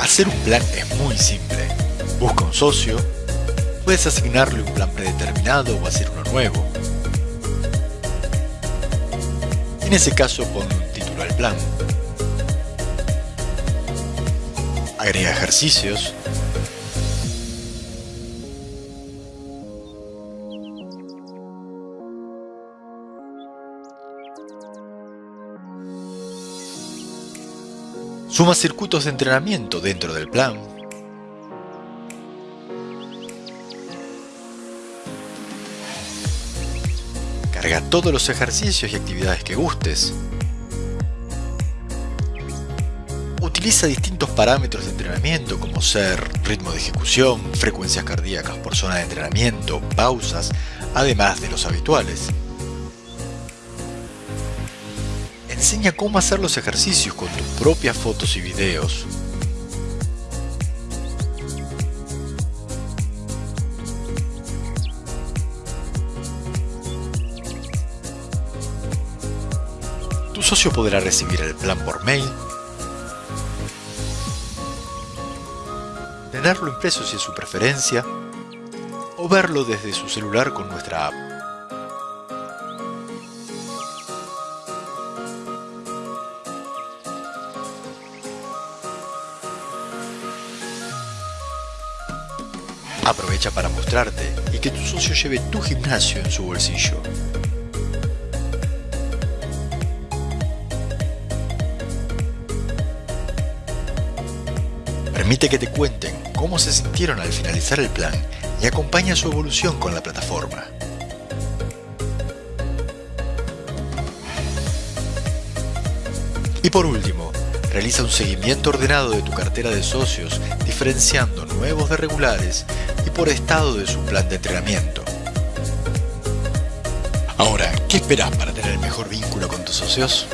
Hacer un plan es muy simple. Busca un socio, puedes asignarle un plan predeterminado o hacer uno nuevo. En ese caso pon un título al plan. Agrega ejercicios. Suma circuitos de entrenamiento dentro del plan. Carga todos los ejercicios y actividades que gustes. Utiliza distintos parámetros de entrenamiento como ser ritmo de ejecución, frecuencias cardíacas por zona de entrenamiento, pausas, además de los habituales. Enseña cómo hacer los ejercicios con tus propias fotos y videos. Tu socio podrá recibir el plan por mail, tenerlo impreso si es su preferencia, o verlo desde su celular con nuestra app. Aprovecha para mostrarte y que tu socio lleve tu gimnasio en su bolsillo. Permite que te cuenten cómo se sintieron al finalizar el plan y acompaña su evolución con la plataforma. Y por último, realiza un seguimiento ordenado de tu cartera de socios, diferenciando nuevos de regulares y por estado de su plan de entrenamiento. Ahora, ¿qué esperas para tener el mejor vínculo con tus socios?